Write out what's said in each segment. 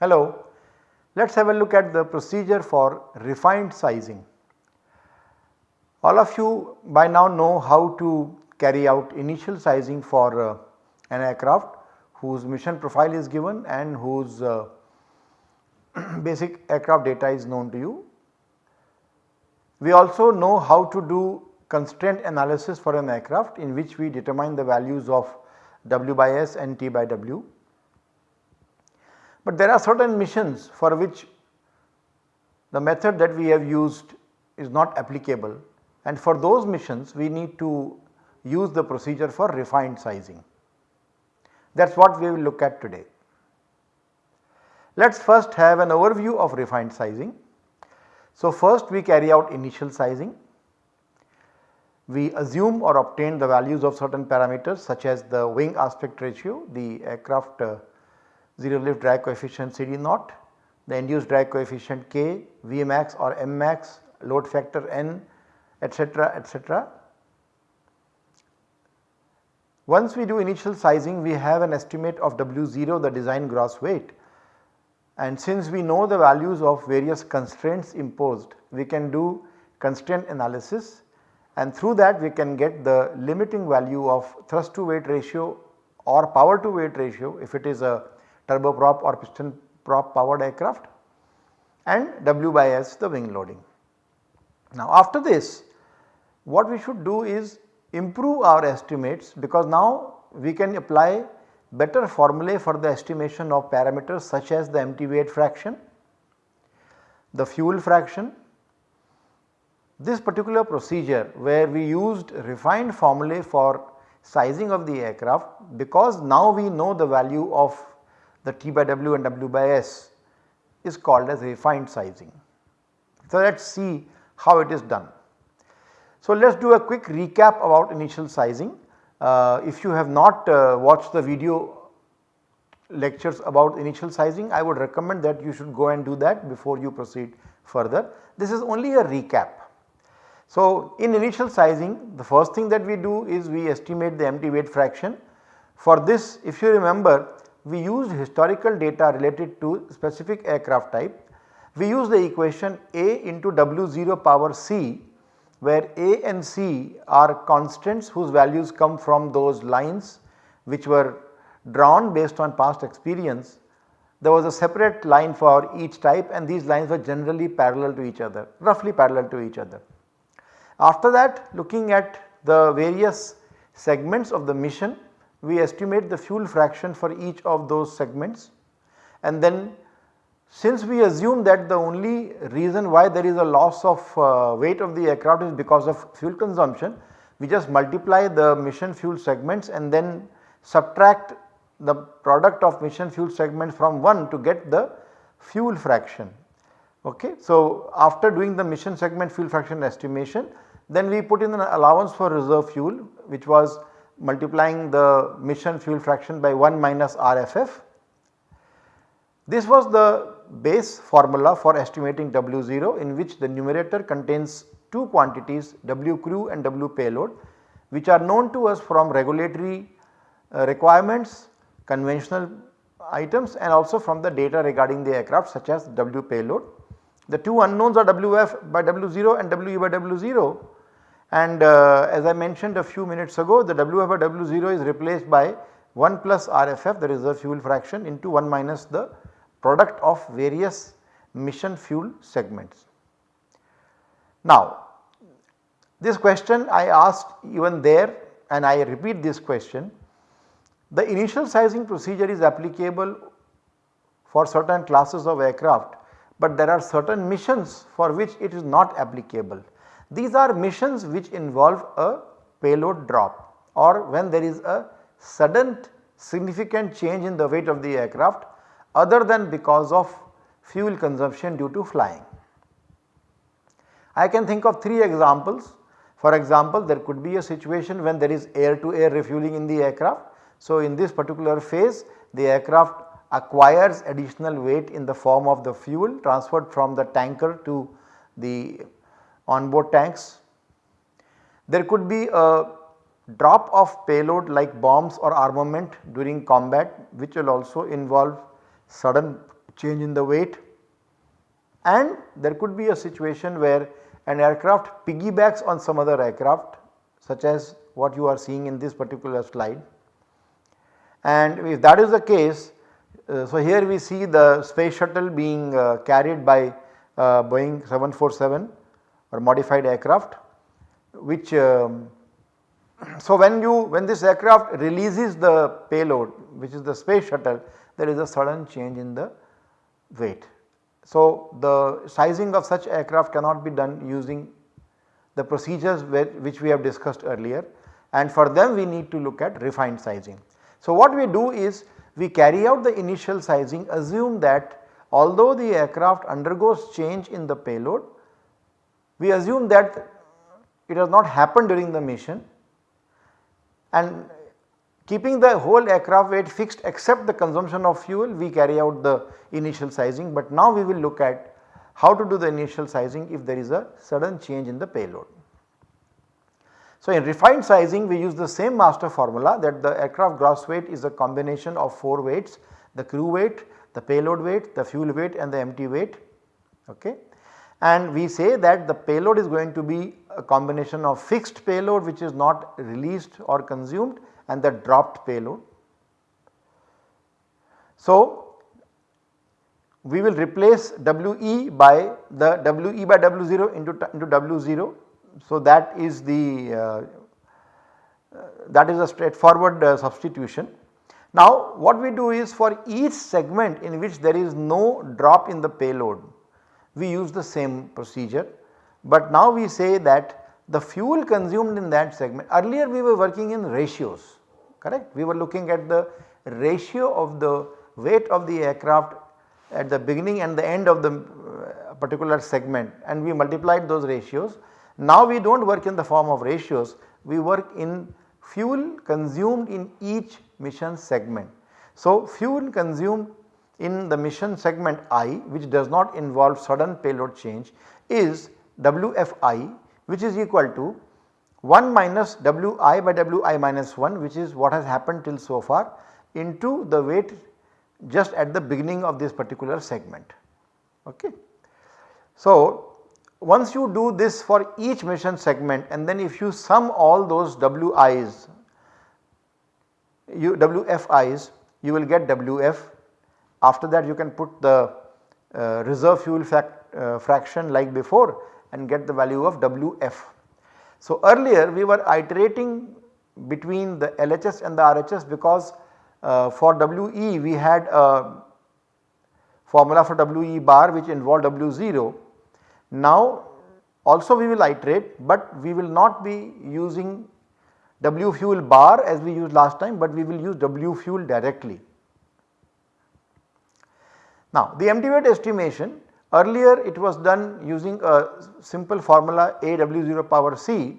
Hello, let us have a look at the procedure for refined sizing. All of you by now know how to carry out initial sizing for uh, an aircraft whose mission profile is given and whose uh, basic aircraft data is known to you. We also know how to do constraint analysis for an aircraft in which we determine the values of W by S and T by W. But there are certain missions for which the method that we have used is not applicable and for those missions we need to use the procedure for refined sizing. That is what we will look at today. Let us first have an overview of refined sizing. So, first we carry out initial sizing. We assume or obtain the values of certain parameters such as the wing aspect ratio, the aircraft uh, zero lift drag coefficient CD naught, the induced drag coefficient K, Vmax or Mmax, load factor N etc., etc. Once we do initial sizing we have an estimate of W0 the design gross weight and since we know the values of various constraints imposed we can do constraint analysis and through that we can get the limiting value of thrust to weight ratio or power to weight ratio if it is a turboprop or piston prop powered aircraft and W by S the wing loading. Now after this what we should do is improve our estimates because now we can apply better formulae for the estimation of parameters such as the empty weight fraction, the fuel fraction. This particular procedure where we used refined formulae for sizing of the aircraft because now we know the value of the T by W and W by S is called as refined sizing. So, let us see how it is done. So, let us do a quick recap about initial sizing. Uh, if you have not uh, watched the video lectures about initial sizing, I would recommend that you should go and do that before you proceed further. This is only a recap. So, in initial sizing the first thing that we do is we estimate the empty weight fraction. For this if you remember we used historical data related to specific aircraft type. We use the equation A into W0 power C where A and C are constants whose values come from those lines which were drawn based on past experience. There was a separate line for each type and these lines were generally parallel to each other, roughly parallel to each other. After that looking at the various segments of the mission, we estimate the fuel fraction for each of those segments and then since we assume that the only reason why there is a loss of uh, weight of the aircraft is because of fuel consumption, we just multiply the mission fuel segments and then subtract the product of mission fuel segments from 1 to get the fuel fraction. Okay. So, after doing the mission segment fuel fraction estimation then we put in an allowance for reserve fuel which was multiplying the mission fuel fraction by 1 minus RFF. This was the base formula for estimating W0 in which the numerator contains two quantities W crew and W payload which are known to us from regulatory uh, requirements, conventional items and also from the data regarding the aircraft such as W payload. The two unknowns are WF by W0 and WE by W0 and uh, as I mentioned a few minutes ago the WF by W0 is replaced by 1 plus RFF the reserve fuel fraction into 1 minus the product of various mission fuel segments. Now this question I asked even there and I repeat this question. The initial sizing procedure is applicable for certain classes of aircraft, but there are certain missions for which it is not applicable. These are missions which involve a payload drop or when there is a sudden significant change in the weight of the aircraft other than because of fuel consumption due to flying. I can think of 3 examples. For example, there could be a situation when there is air to air refueling in the aircraft. So, in this particular phase the aircraft acquires additional weight in the form of the fuel transferred from the tanker to the onboard tanks. There could be a drop of payload like bombs or armament during combat which will also involve sudden change in the weight and there could be a situation where an aircraft piggybacks on some other aircraft such as what you are seeing in this particular slide. And if that is the case, uh, so here we see the space shuttle being uh, carried by uh, Boeing 747 or modified aircraft which um, so when you when this aircraft releases the payload which is the space shuttle there is a sudden change in the weight. So the sizing of such aircraft cannot be done using the procedures which we have discussed earlier and for them we need to look at refined sizing. So what we do is we carry out the initial sizing assume that although the aircraft undergoes change in the payload we assume that it has not happened during the mission and keeping the whole aircraft weight fixed except the consumption of fuel we carry out the initial sizing but now we will look at how to do the initial sizing if there is a sudden change in the payload. So in refined sizing we use the same master formula that the aircraft gross weight is a combination of 4 weights the crew weight, the payload weight, the fuel weight and the empty weight okay. And we say that the payload is going to be a combination of fixed payload which is not released or consumed and the dropped payload. So, we will replace WE by the WE by W0 into, into W0. So, that is the uh, uh, that is a straightforward uh, substitution. Now what we do is for each segment in which there is no drop in the payload we use the same procedure but now we say that the fuel consumed in that segment earlier we were working in ratios correct. We were looking at the ratio of the weight of the aircraft at the beginning and the end of the uh, particular segment and we multiplied those ratios. Now we do not work in the form of ratios, we work in fuel consumed in each mission segment. So fuel consumed in the mission segment I which does not involve sudden payload change is WFI which is equal to 1 minus Wi by Wi minus 1 which is what has happened till so far into the weight just at the beginning of this particular segment. Okay. So, once you do this for each mission segment and then if you sum all those Wi's you WFI's you will get WF after that you can put the uh, reserve fuel fact, uh, fraction like before and get the value of WF. So earlier we were iterating between the LHS and the RHS because uh, for WE we had a formula for WE bar which involved W0. Now also we will iterate but we will not be using W fuel bar as we used last time but we will use W fuel directly. Now the empty weight estimation earlier it was done using a simple formula AW0 power C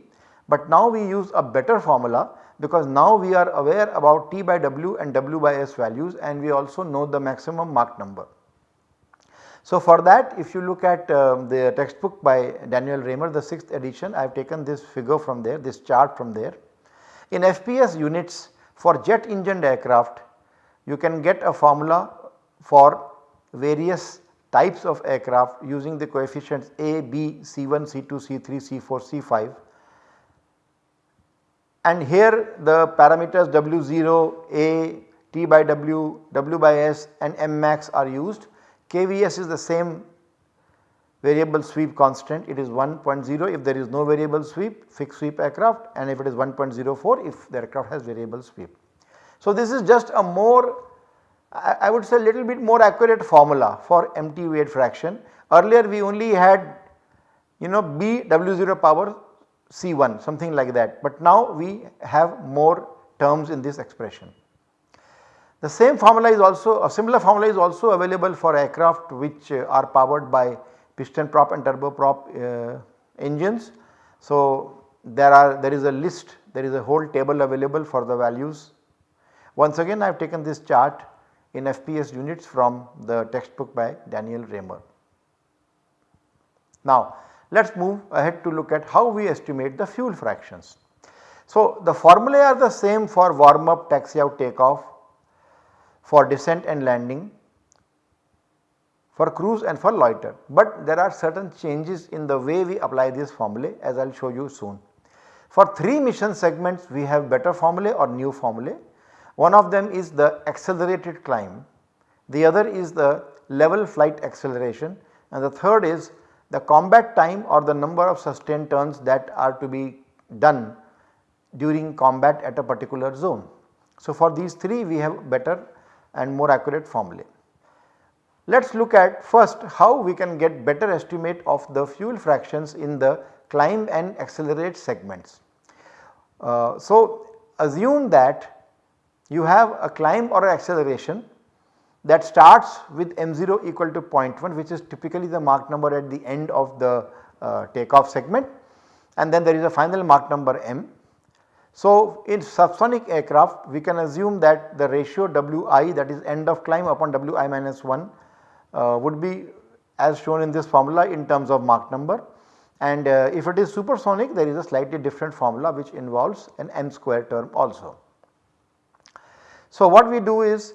but now we use a better formula because now we are aware about T by W and W by S values and we also know the maximum Mach number. So for that if you look at uh, the textbook by Daniel Raymer the 6th edition I have taken this figure from there this chart from there. In FPS units for jet engined aircraft you can get a formula for various types of aircraft using the coefficients A, B, C1, C2, C3, C4, C5 and here the parameters W0, A, T by W, W by S and M max are used. KVS is the same variable sweep constant it is 1.0 if there is no variable sweep fixed sweep aircraft and if it is 1.04 if the aircraft has variable sweep. So this is just a more I would say a little bit more accurate formula for empty weight fraction. Earlier we only had you know B W0 power C1 something like that but now we have more terms in this expression. The same formula is also a similar formula is also available for aircraft which uh, are powered by piston prop and turboprop uh, engines. So there are there is a list there is a whole table available for the values. Once again I have taken this chart in FPS units from the textbook by Daniel Raymer. Now let us move ahead to look at how we estimate the fuel fractions. So the formulae are the same for warm up, taxi out, takeoff, for descent and landing, for cruise and for loiter. But there are certain changes in the way we apply these formulae as I will show you soon. For 3 mission segments we have better formulae or new formulae. One of them is the accelerated climb, the other is the level flight acceleration and the third is the combat time or the number of sustained turns that are to be done during combat at a particular zone. So, for these 3 we have better and more accurate formulae. Let us look at first how we can get better estimate of the fuel fractions in the climb and accelerate segments. Uh, so, assume that you have a climb or acceleration that starts with m0 equal to 0.1 which is typically the Mach number at the end of the uh, takeoff segment and then there is a final Mach number m. So, in subsonic aircraft we can assume that the ratio Wi that is end of climb upon Wi minus 1 uh, would be as shown in this formula in terms of Mach number and uh, if it is supersonic there is a slightly different formula which involves an m square term also. So, what we do is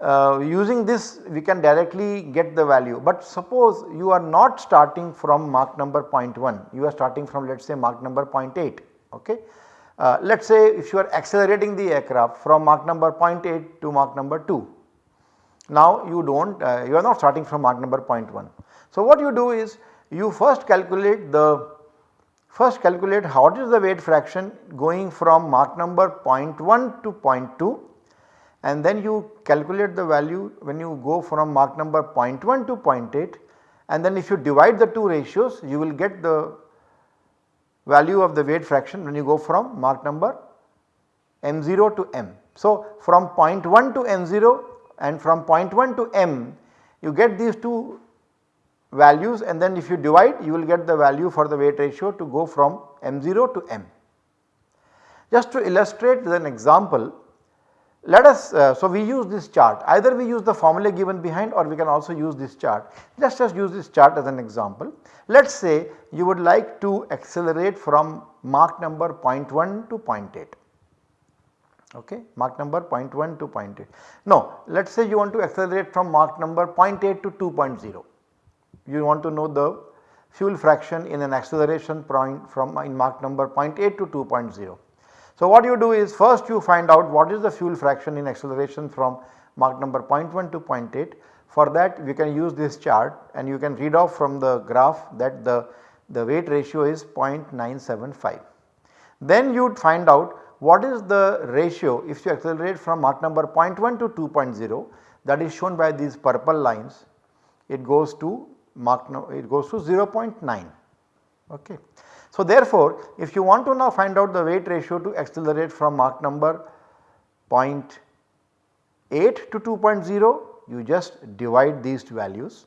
uh, using this we can directly get the value but suppose you are not starting from Mach number 0.1 you are starting from let us say Mach number 0.8 okay. Uh, let us say if you are accelerating the aircraft from Mach number 0.8 to Mach number 2 now you do not uh, you are not starting from Mach number 0.1. So what you do is you first calculate the first calculate what is the weight fraction going from Mach number 0.1 to 0.2 and then you calculate the value when you go from Mach number 0.1 to 0.8 and then if you divide the two ratios you will get the value of the weight fraction when you go from Mach number m0 to m. So from 0.1 to m0 and from 0.1 to m you get these two values and then if you divide you will get the value for the weight ratio to go from m0 to m. Just to illustrate with an example let us, uh, so we use this chart either we use the formula given behind or we can also use this chart. Let us just use this chart as an example. Let us say you would like to accelerate from Mach number 0.1 to 0.8 okay Mach number 0.1 to 0.8. No let us say you want to accelerate from Mach number 0.8 to 2.0 you want to know the fuel fraction in an acceleration point from in Mach number 0.8 to 2.0. So, what you do is first you find out what is the fuel fraction in acceleration from Mach number 0.1 to 0.8. For that we can use this chart and you can read off from the graph that the, the weight ratio is 0.975. Then you would find out what is the ratio if you accelerate from Mach number 0.1 to 2.0 that is shown by these purple lines it goes to Mach it goes to 0.9 okay. So therefore, if you want to now find out the weight ratio to accelerate from Mach number 0.8 to 2.0 you just divide these two values.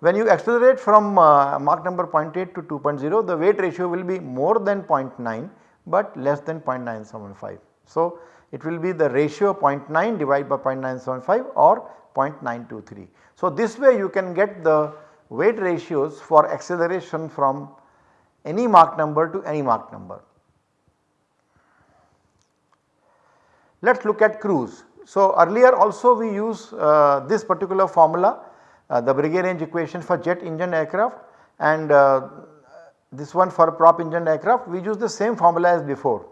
When you accelerate from uh, Mach number 0.8 to 2.0 the weight ratio will be more than 0.9 but less than 0.975. So it will be the ratio 0.9 divided by 0.975 or 0.923. So this way you can get the weight ratios for acceleration from any Mach number to any Mach number. Let us look at cruise. So earlier also we use uh, this particular formula uh, the Breguet range equation for jet engine aircraft and uh, this one for prop engine aircraft we use the same formula as before.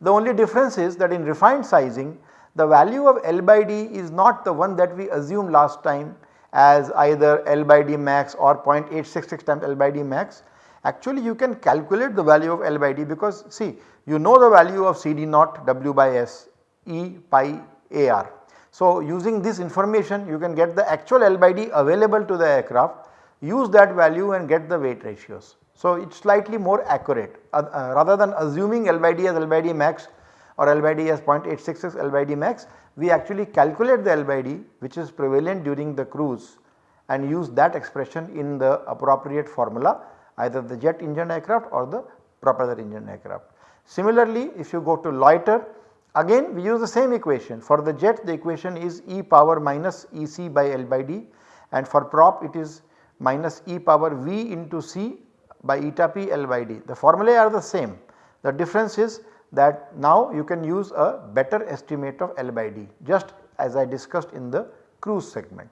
The only difference is that in refined sizing the value of L by D is not the one that we assumed last time as either L by D max or 0.866 times L by D max Actually you can calculate the value of L by D because see you know the value of CD naught W by S E pi AR. So using this information you can get the actual L by D available to the aircraft use that value and get the weight ratios. So it is slightly more accurate uh, uh, rather than assuming L by D as L by D max or L by D as 0.866 L by D max we actually calculate the L by D which is prevalent during the cruise and use that expression in the appropriate formula either the jet engine aircraft or the propeller engine aircraft. Similarly, if you go to loiter Again we use the same equation for the jet the equation is e power minus EC by L by D and for prop it is minus e power V into C by eta p L by D. The formulae are the same. The difference is that now you can use a better estimate of L by D just as I discussed in the cruise segment.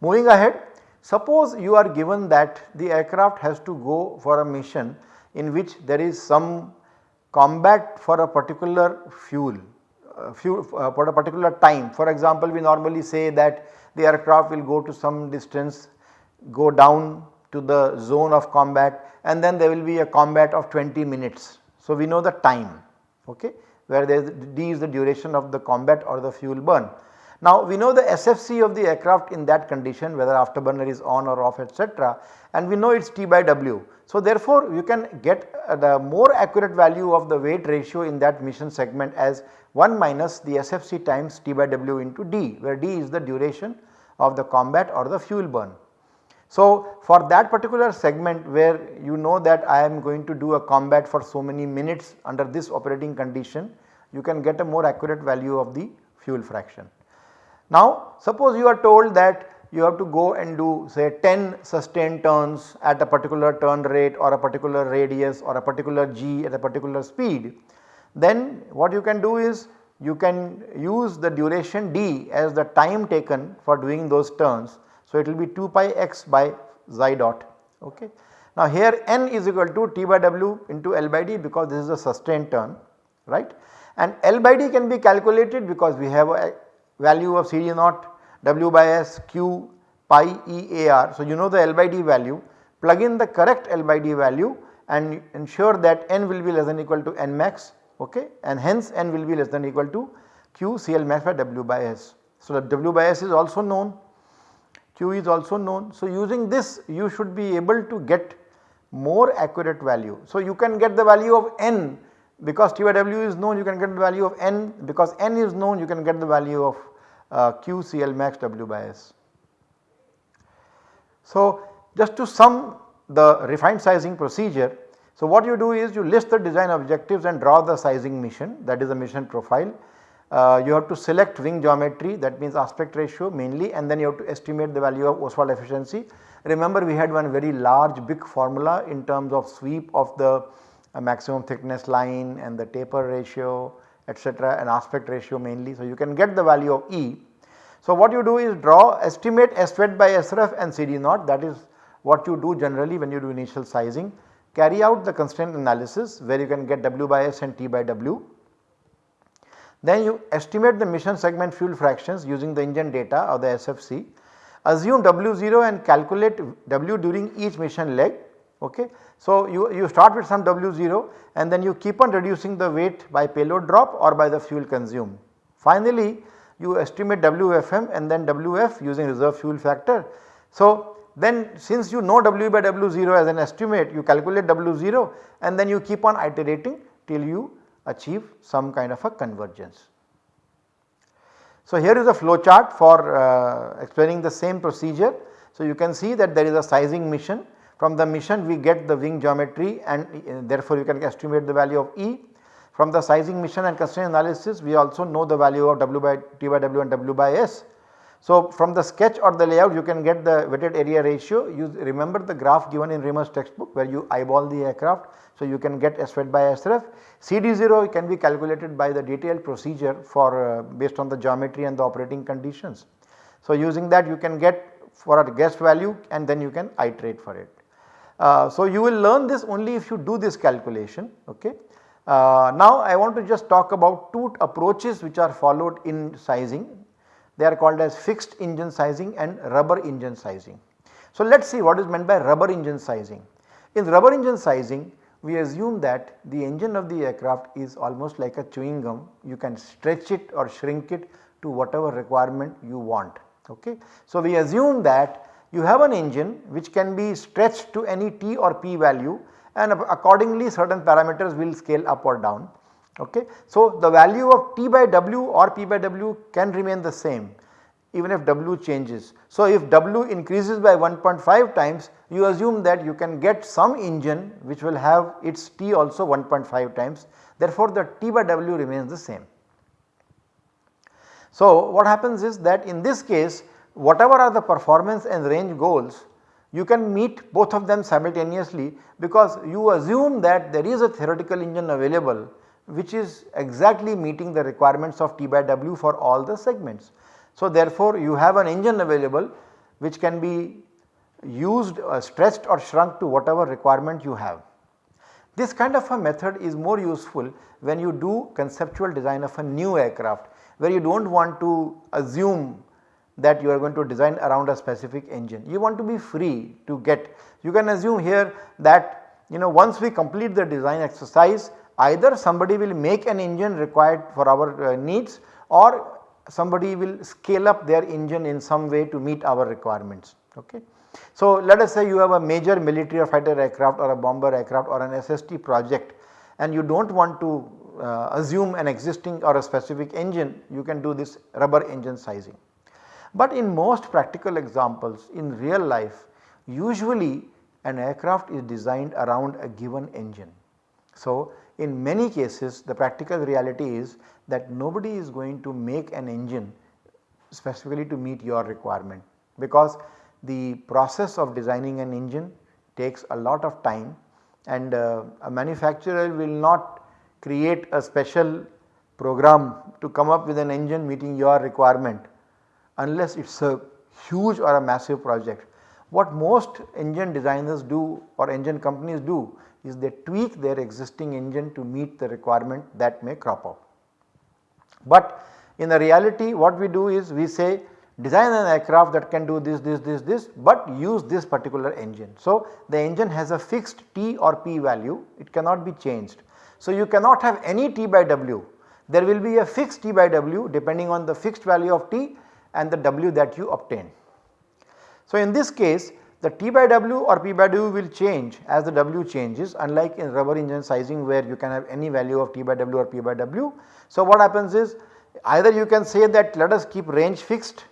Moving ahead, suppose you are given that the aircraft has to go for a mission in which there is some combat for a particular fuel, uh, fuel uh, for a particular time. For example, we normally say that the aircraft will go to some distance, go down to the zone of combat and then there will be a combat of 20 minutes. So, we know the time okay, where there is d is the duration of the combat or the fuel burn. Now we know the SFC of the aircraft in that condition whether afterburner is on or off etc. and we know it is T by W. So therefore you can get uh, the more accurate value of the weight ratio in that mission segment as 1 minus the SFC times T by W into D where D is the duration of the combat or the fuel burn. So for that particular segment where you know that I am going to do a combat for so many minutes under this operating condition you can get a more accurate value of the fuel fraction. Now suppose you are told that you have to go and do say 10 sustained turns at a particular turn rate or a particular radius or a particular g at a particular speed. Then what you can do is you can use the duration d as the time taken for doing those turns. So it will be 2 pi x by xi dot ok. Now here n is equal to T by W into L by D because this is a sustained turn right and L by D can be calculated because we have a value of CD naught W by S Q pi E A R. So, you know the L by D value plug in the correct L by D value and ensure that n will be less than equal to n max okay and hence n will be less than equal to Q CL max by W by S. So, the W by S is also known Q is also known. So, using this you should be able to get more accurate value. So, you can get the value of n because T by W is known you can get the value of n because n is known you can get the value of uh, Q CL max W by S. So just to sum the refined sizing procedure, so what you do is you list the design objectives and draw the sizing mission that is the mission profile. Uh, you have to select wing geometry that means aspect ratio mainly and then you have to estimate the value of Oswald efficiency. Remember we had one very large big formula in terms of sweep of the uh, maximum thickness line and the taper ratio etc. and aspect ratio mainly. So, you can get the value of E. So, what you do is draw estimate SWET by SREF and CD naught that is what you do generally when you do initial sizing. Carry out the constraint analysis where you can get W by S and T by W. Then you estimate the mission segment fuel fractions using the engine data or the SFC. Assume W0 and calculate W during each mission leg. Okay. So, you, you start with some W0 and then you keep on reducing the weight by payload drop or by the fuel consumed. Finally, you estimate WFM and then WF using reserve fuel factor. So, then since you know W by W0 as an estimate you calculate W0 and then you keep on iterating till you achieve some kind of a convergence. So, here is a flow chart for uh, explaining the same procedure. So, you can see that there is a sizing mission from the mission we get the wing geometry and uh, therefore you can estimate the value of E. From the sizing mission and constraint analysis we also know the value of W by T by W and W by S. So from the sketch or the layout you can get the wetted area ratio you remember the graph given in Raymer's textbook where you eyeball the aircraft. So you can get SWET by SREF. CD0 can be calculated by the detailed procedure for uh, based on the geometry and the operating conditions. So using that you can get for a guessed value and then you can iterate for it. Uh, so you will learn this only if you do this calculation okay. Uh, now I want to just talk about two approaches which are followed in sizing. They are called as fixed engine sizing and rubber engine sizing. So let us see what is meant by rubber engine sizing. In rubber engine sizing we assume that the engine of the aircraft is almost like a chewing gum you can stretch it or shrink it to whatever requirement you want okay. So we assume that you have an engine which can be stretched to any t or p value and accordingly certain parameters will scale up or down. Okay. So, the value of t by w or p by w can remain the same even if W changes. So, if W increases by 1.5 times you assume that you can get some engine which will have its T also 1.5 times therefore, the T by W remains the same. So, what happens is that in this case whatever are the performance and range goals you can meet both of them simultaneously because you assume that there is a theoretical engine available which is exactly meeting the requirements of T by W for all the segments. So, therefore, you have an engine available which can be used uh, or shrunk to whatever requirement you have. This kind of a method is more useful when you do conceptual design of a new aircraft where you do not want to assume that you are going to design around a specific engine. You want to be free to get you can assume here that you know once we complete the design exercise either somebody will make an engine required for our uh, needs or somebody will scale up their engine in some way to meet our requirements. Okay. So, let us say you have a major military or fighter aircraft or a bomber aircraft or an SST project and you do not want to uh, assume an existing or a specific engine you can do this rubber engine sizing. But in most practical examples in real life usually an aircraft is designed around a given engine. So, in many cases the practical reality is that nobody is going to make an engine specifically to meet your requirement because the process of designing an engine takes a lot of time and uh, a manufacturer will not create a special program to come up with an engine meeting your requirement unless it is a huge or a massive project. What most engine designers do or engine companies do is they tweak their existing engine to meet the requirement that may crop up. But in the reality what we do is we say design an aircraft that can do this, this, this, this but use this particular engine. So, the engine has a fixed T or P value it cannot be changed. So, you cannot have any T by W there will be a fixed T by W depending on the fixed value of T and the W that you obtain. So, in this case the T by W or P by W will change as the W changes unlike in rubber engine sizing where you can have any value of T by W or P by W. So, what happens is either you can say that let us keep range fixed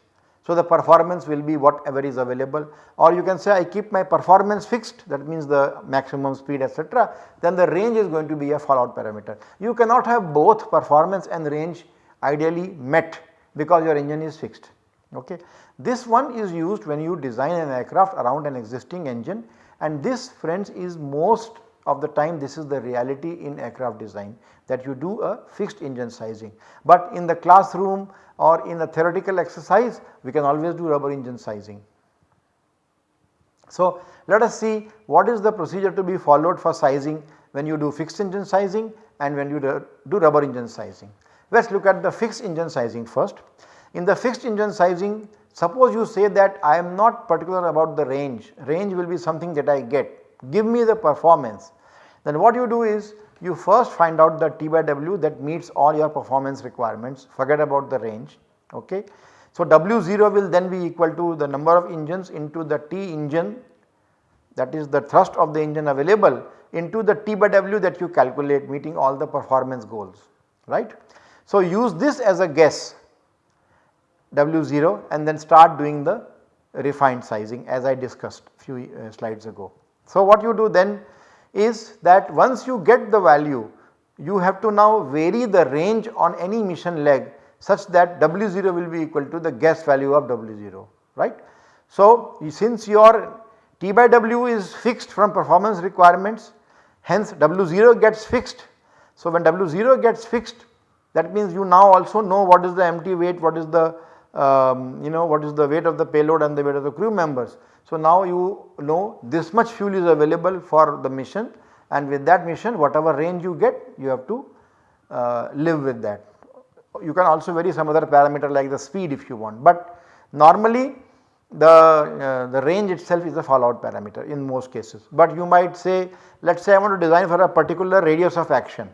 so the performance will be whatever is available or you can say I keep my performance fixed that means the maximum speed etc. then the range is going to be a fallout parameter. You cannot have both performance and range ideally met because your engine is fixed. Okay. This one is used when you design an aircraft around an existing engine and this friends is most of the time this is the reality in aircraft design that you do a fixed engine sizing. But in the classroom or in a theoretical exercise we can always do rubber engine sizing. So, let us see what is the procedure to be followed for sizing when you do fixed engine sizing and when you do rubber engine sizing. Let us look at the fixed engine sizing first. In the fixed engine sizing suppose you say that I am not particular about the range, range will be something that I get, give me the performance. Then what you do is you first find out the T by W that meets all your performance requirements forget about the range ok. So W0 will then be equal to the number of engines into the T engine that is the thrust of the engine available into the T by W that you calculate meeting all the performance goals right. So, use this as a guess W0 and then start doing the refined sizing as I discussed few uh, slides ago. So, what you do then is that once you get the value you have to now vary the range on any mission leg such that W0 will be equal to the guess value of W0 right. So, since your T by W is fixed from performance requirements hence W0 gets fixed. So, when W0 gets fixed that means you now also know what is the empty weight, what is the um, you know what is the weight of the payload and the weight of the crew members. So now you know this much fuel is available for the mission and with that mission whatever range you get you have to uh, live with that. You can also vary some other parameter like the speed if you want but normally the, uh, the range itself is a fallout parameter in most cases. But you might say let us say I want to design for a particular radius of action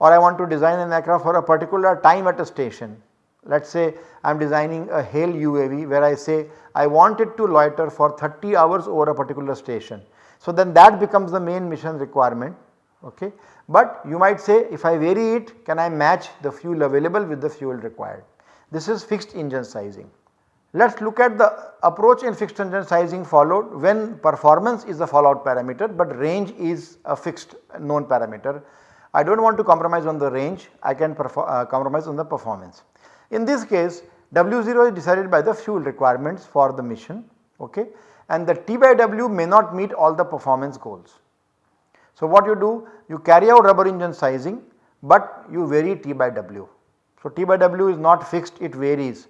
or I want to design an aircraft for a particular time at a station. Let us say I am designing a HALE UAV where I say I want it to loiter for 30 hours over a particular station. So then that becomes the main mission requirement okay. But you might say if I vary it can I match the fuel available with the fuel required. This is fixed engine sizing Let us look at the approach in fixed engine sizing followed when performance is the fallout parameter, but range is a fixed known parameter. I do not want to compromise on the range, I can uh, compromise on the performance. In this case W0 is decided by the fuel requirements for the mission okay, and the T by W may not meet all the performance goals. So, what you do you carry out rubber engine sizing, but you vary T by W. So, T by W is not fixed it varies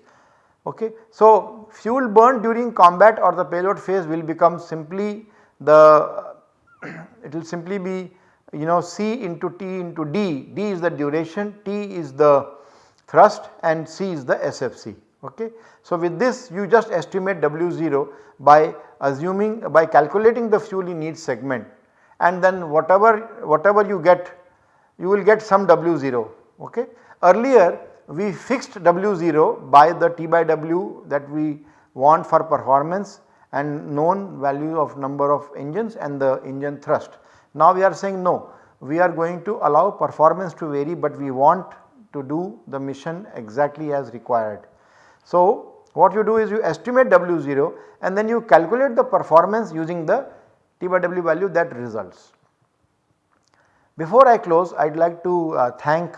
Okay. So, fuel burn during combat or the payload phase will become simply the it will simply be you know C into T into D, D is the duration, T is the thrust and C is the SFC. Okay. So, with this you just estimate W0 by assuming by calculating the fuel in each segment and then whatever whatever you get you will get some W0. Okay. Earlier we fixed W0 by the T by W that we want for performance and known value of number of engines and the engine thrust. Now we are saying no, we are going to allow performance to vary but we want to do the mission exactly as required. So what you do is you estimate W0 and then you calculate the performance using the T by W value that results. Before I close I would like to uh, thank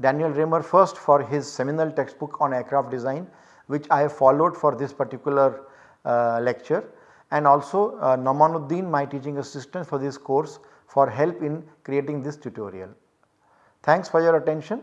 Daniel Raymer first for his seminal textbook on aircraft design which I have followed for this particular uh, lecture and also uh, Namanuddin my teaching assistant for this course for help in creating this tutorial. Thanks for your attention.